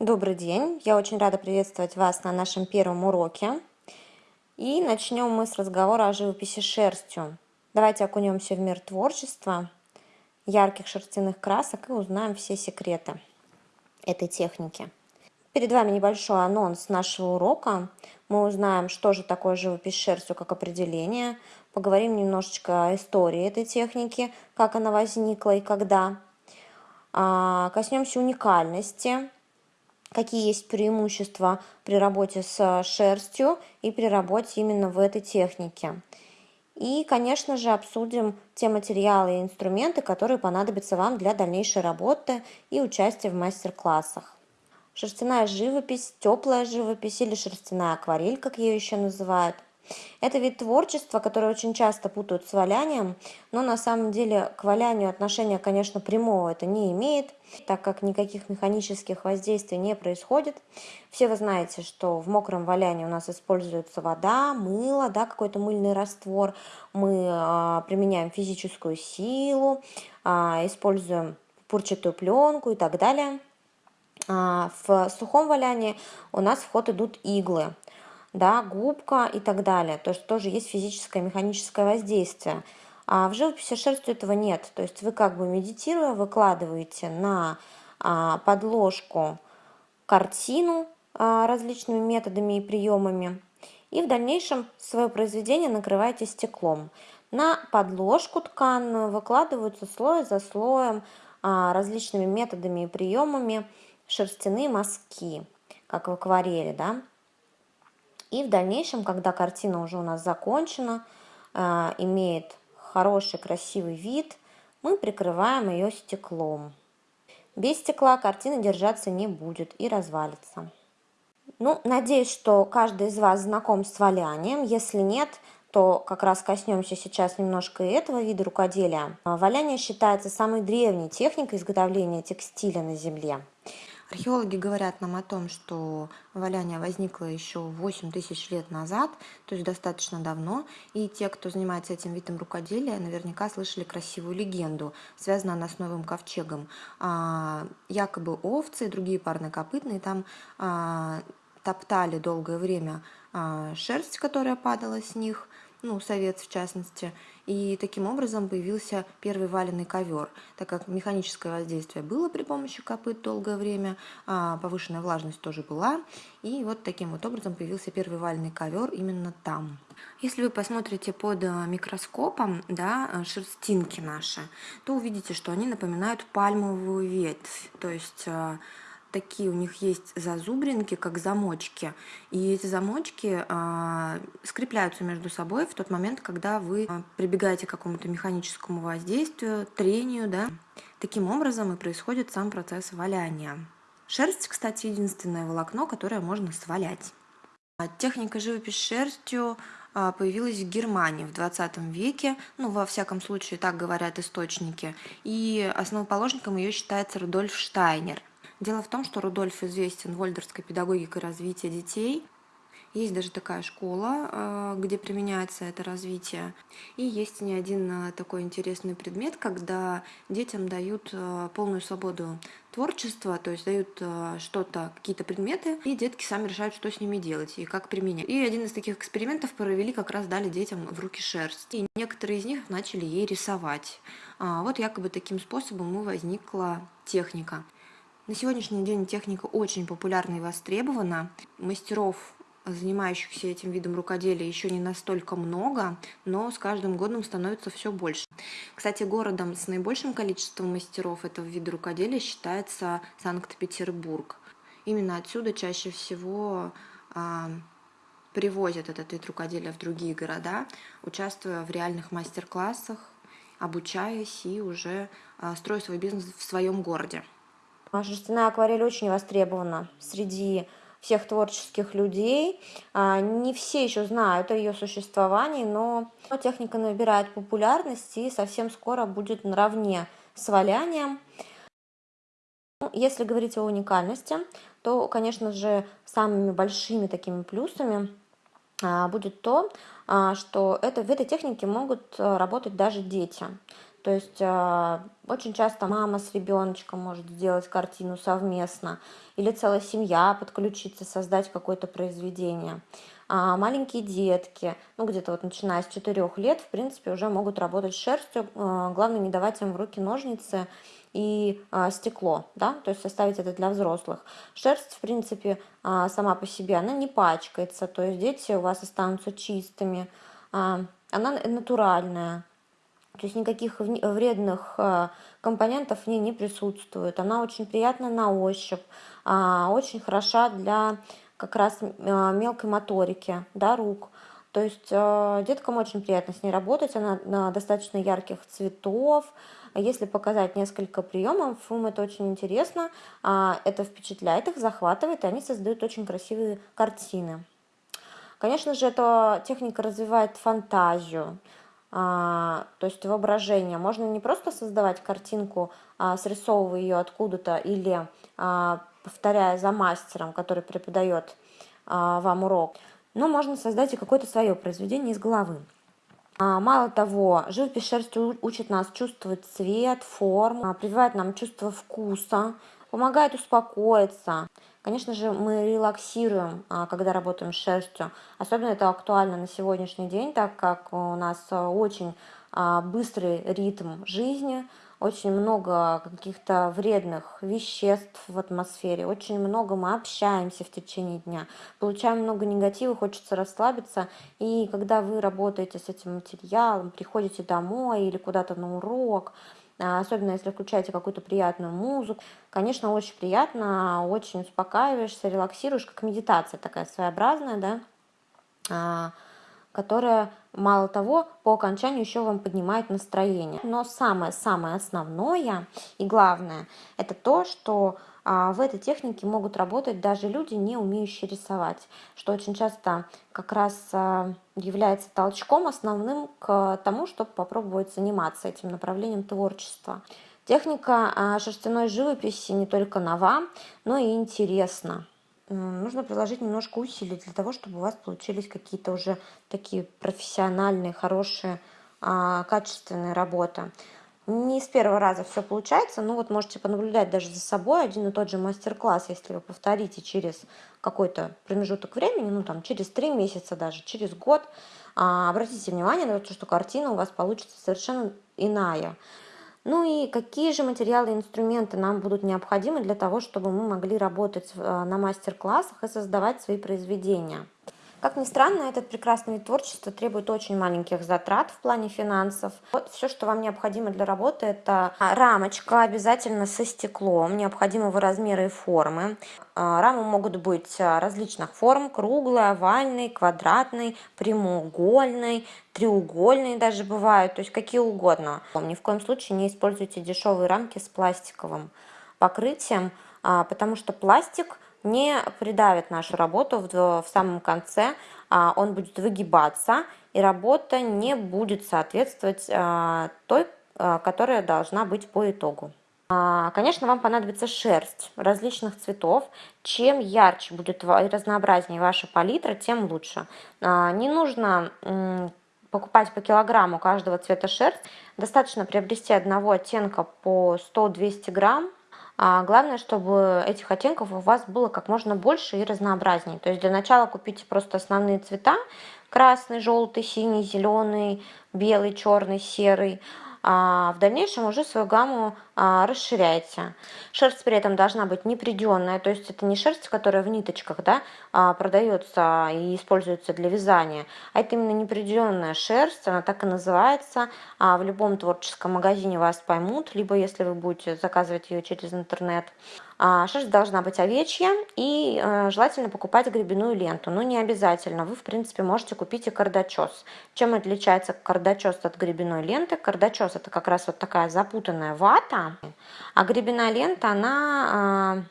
Добрый день! Я очень рада приветствовать вас на нашем первом уроке. И начнем мы с разговора о живописи шерстью. Давайте окунемся в мир творчества, ярких шерстяных красок и узнаем все секреты этой техники. Перед вами небольшой анонс нашего урока. Мы узнаем, что же такое живопись шерстью как определение, поговорим немножечко о истории этой техники, как она возникла и когда. А, коснемся уникальности какие есть преимущества при работе с шерстью и при работе именно в этой технике. И, конечно же, обсудим те материалы и инструменты, которые понадобятся вам для дальнейшей работы и участия в мастер-классах. Шерстяная живопись, теплая живопись или шерстяная акварель, как ее еще называют – это вид творчества, который очень часто путают с валянием, но на самом деле к валянию отношения, конечно, прямого это не имеет, так как никаких механических воздействий не происходит. Все вы знаете, что в мокром валянии у нас используется вода, мыло, да, какой-то мыльный раствор. Мы а, применяем физическую силу, а, используем пурчатую пленку и так далее. А, в сухом валянии у нас в ход идут иглы да, губка и так далее. То есть тоже есть физическое, механическое воздействие. А в живописи шерстью этого нет. То есть вы как бы медитируя выкладываете на а, подложку картину а, различными методами и приемами. И в дальнейшем свое произведение накрываете стеклом. На подложку тканную выкладываются слой за слоем а, различными методами и приемами шерстяные мазки, как в акварели, да. И в дальнейшем, когда картина уже у нас закончена, э, имеет хороший красивый вид, мы прикрываем ее стеклом. Без стекла картина держаться не будет и развалится. Ну, надеюсь, что каждый из вас знаком с валянием. Если нет, то как раз коснемся сейчас немножко и этого вида рукоделия. Валяние считается самой древней техникой изготовления текстиля на Земле. Археологи говорят нам о том, что валяние возникло еще 8 тысяч лет назад, то есть достаточно давно, и те, кто занимается этим видом рукоделия, наверняка слышали красивую легенду, связанную она с Новым Ковчегом. А, якобы овцы и другие парнокопытные там а, топтали долгое время а, шерсть, которая падала с них, ну, совет в частности, и таким образом появился первый валенный ковер, так как механическое воздействие было при помощи копыт долгое время, а повышенная влажность тоже была, и вот таким вот образом появился первый валенный ковер именно там. Если вы посмотрите под э, микроскопом да, э, шерстинки наши, то увидите, что они напоминают пальмовую ветвь, то есть э, такие у них есть зазубринки, как замочки. И эти замочки э, скрепляются между собой в тот момент, когда вы а, прибегаете к какому-то механическому воздействию, трению. Да? Таким образом и происходит сам процесс валяния. Шерсть, кстати, единственное волокно, которое можно свалять. Техника живопись шерстью появилась в Германии в 20 веке, ну, во всяком случае, так говорят источники, и основоположником ее считается Рудольф Штайнер. Дело в том, что Рудольф известен вольдерской педагогикой развития детей. Есть даже такая школа, э, где применяется это развитие. И есть не один э, такой интересный предмет, когда детям дают э, полную свободу творчества, то есть дают что-то, какие-то предметы, и детки сами решают, что с ними делать и как применять. И один из таких экспериментов провели, как раз дали детям в руки шерсть. И некоторые из них начали ей рисовать. А, вот якобы таким способом и возникла техника. На сегодняшний день техника очень популярна и востребована. Мастеров, занимающихся этим видом рукоделия, еще не настолько много, но с каждым годом становится все больше. Кстати, городом с наибольшим количеством мастеров этого вида рукоделия считается Санкт-Петербург. Именно отсюда чаще всего а, привозят этот вид рукоделия в другие города, участвуя в реальных мастер-классах, обучаясь и уже а, строя свой бизнес в своем городе. Шерстяная акварель очень востребована среди всех творческих людей. А, не все еще знают о ее существовании, но техника набирает популярность и совсем скоро будет наравне с валянием. Ну, если говорить о уникальности, то, конечно же, самыми большими такими плюсами а, будет то, а, что это, в этой технике могут работать даже дети. То есть э, очень часто мама с ребеночком может сделать картину совместно, или целая семья подключиться, создать какое-то произведение. А маленькие детки, ну где-то вот начиная с 4 лет, в принципе, уже могут работать с шерстью. Э, главное не давать им в руки ножницы и а, стекло, да, то есть составить это для взрослых. Шерсть, в принципе, а, сама по себе, она не пачкается, то есть дети у вас останутся чистыми, а, она натуральная, то есть никаких вредных а, компонентов в ней не присутствует. Она очень приятна на ощупь, а, очень хороша для как раз а, мелкой моторики, да, рук. То есть деткам очень приятно с ней работать, она достаточно ярких цветов. Если показать несколько приемов, им это очень интересно, это впечатляет их, захватывает, и они создают очень красивые картины. Конечно же, эта техника развивает фантазию, то есть воображение. Можно не просто создавать картинку, а, срисовывая ее откуда-то или а, повторяя за мастером, который преподает а, вам урок, но можно создать и какое-то свое произведение из головы. А, мало того, живопись шерстью учит нас чувствовать цвет, форму, прививает нам чувство вкуса, помогает успокоиться. Конечно же, мы релаксируем, а, когда работаем с шерстью. Особенно это актуально на сегодняшний день, так как у нас а, очень а, быстрый ритм жизни, очень много каких-то вредных веществ в атмосфере, очень много мы общаемся в течение дня, получаем много негатива, хочется расслабиться, и когда вы работаете с этим материалом, приходите домой или куда-то на урок, особенно если включаете какую-то приятную музыку. Конечно, очень приятно, очень успокаиваешься, релаксируешь, как медитация такая своеобразная, да, а, которая, мало того, по окончанию еще вам поднимает настроение. Но самое-самое основное и главное, это то, что а в этой технике могут работать даже люди, не умеющие рисовать, что очень часто как раз а, является толчком основным к тому, чтобы попробовать заниматься этим направлением творчества. Техника а, шерстяной живописи не только нова, но и интересна. Нужно приложить немножко усилий для того, чтобы у вас получились какие-то уже такие профессиональные, хорошие, качественные работы. Не с первого раза все получается, но вот можете понаблюдать даже за собой один и тот же мастер-класс, если вы повторите через какой-то промежуток времени, ну там через три месяца даже, через год, а, обратите внимание на то, что картина у вас получится совершенно иная. Ну и какие же материалы и инструменты нам будут необходимы для того, чтобы мы могли работать э, на мастер-классах и создавать свои произведения. Как ни странно, этот прекрасный вид творчества требует очень маленьких затрат в плане финансов. Вот все, что вам необходимо для работы, это рамочка обязательно со стеклом, необходимого размера и формы. А, рамы могут быть различных форм, круглый, овальный, квадратный, прямоугольный, треугольные даже бывают, то есть какие угодно. Ни в коем случае не используйте дешевые рамки с пластиковым покрытием, а, потому что пластик – не придавит нашу работу в, в самом конце, а он будет выгибаться, и работа не будет соответствовать а, той, а, которая должна быть по итогу. А, конечно, вам понадобится шерсть различных цветов. Чем ярче будет и разнообразнее ваша палитра, тем лучше. Не нужно покупать по килограмму каждого цвета шерсть. Достаточно приобрести одного оттенка по 100-200 грамм а главное, чтобы этих оттенков у вас было как можно больше и разнообразнее. То есть для начала купите просто основные цвета. Красный, желтый, синий, зеленый, белый, черный, серый а в дальнейшем уже свою гамму а, расширяете. Шерсть при этом должна быть неприденная, то есть это не шерсть, которая в ниточках да, а, продается и используется для вязания, а это именно неприденная шерсть, она так и называется. А в любом творческом магазине вас поймут, либо если вы будете заказывать ее через интернет. Шерсть должна быть овечья и э, желательно покупать гребенную ленту, но не обязательно. Вы, в принципе, можете купить и кардачес. Чем отличается кардачес от гребенной ленты? Кардачес это как раз вот такая запутанная вата, а гребенная лента, она а,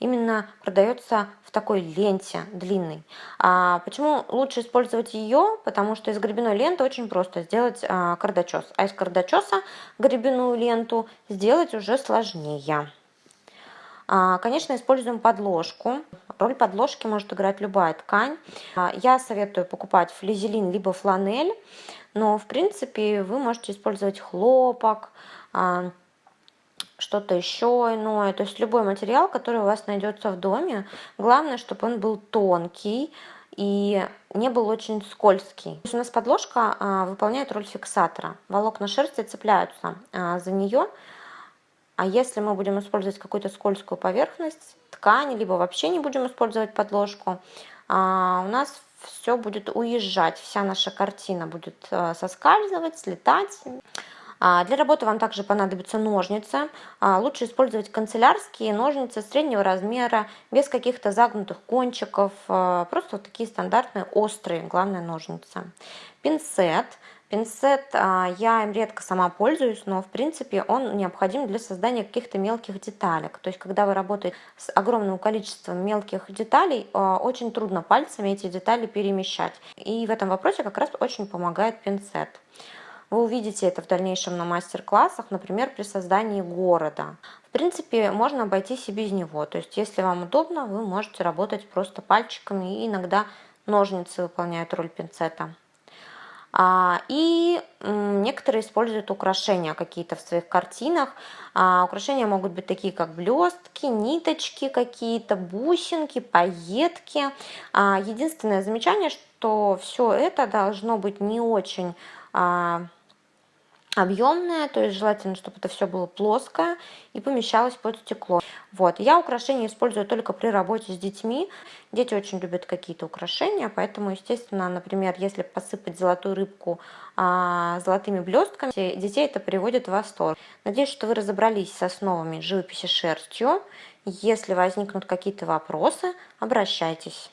именно продается в такой ленте длинной. А почему лучше использовать ее? Потому что из гребенной ленты очень просто сделать а, кардачес, а из кардачеса гребенную ленту сделать уже сложнее. А, конечно, используем подложку. Роль подложки может играть любая ткань. А, я советую покупать флизелин либо фланель. но в принципе вы можете использовать хлопок, что-то еще иное, то есть любой материал, который у вас найдется в доме. Главное, чтобы он был тонкий и не был очень скользкий. У нас подложка а, выполняет роль фиксатора. Волокна шерсти цепляются а, за нее, а если мы будем использовать какую-то скользкую поверхность, ткань, либо вообще не будем использовать подложку, а, у нас все будет уезжать, вся наша картина будет а, соскальзывать, слетать. А, для работы вам также понадобятся ножницы. А, лучше использовать канцелярские ножницы среднего размера, без каких-то загнутых кончиков. А, просто вот такие стандартные острые, главное, ножницы. Пинцет. Пинцет я им редко сама пользуюсь, но в принципе он необходим для создания каких-то мелких деталек. То есть когда вы работаете с огромным количеством мелких деталей, очень трудно пальцами эти детали перемещать. И в этом вопросе как раз очень помогает пинцет. Вы увидите это в дальнейшем на мастер-классах, например, при создании города. В принципе, можно обойтись и без него. То есть, если вам удобно, вы можете работать просто пальчиками, и иногда ножницы выполняют роль пинцета. А, и некоторые используют украшения какие-то в своих картинах. А, украшения могут быть такие, как блестки, ниточки какие-то, бусинки, пайетки. А, единственное замечание, что все это должно быть не очень объемная, то есть желательно, чтобы это все было плоское и помещалось под стекло. Вот. Я украшения использую только при работе с детьми. Дети очень любят какие-то украшения, поэтому, естественно, например, если посыпать золотую рыбку а, золотыми блестками, детей это приводит в восторг. Надеюсь, что вы разобрались с основами живописи шерстью. Если возникнут какие-то вопросы, обращайтесь.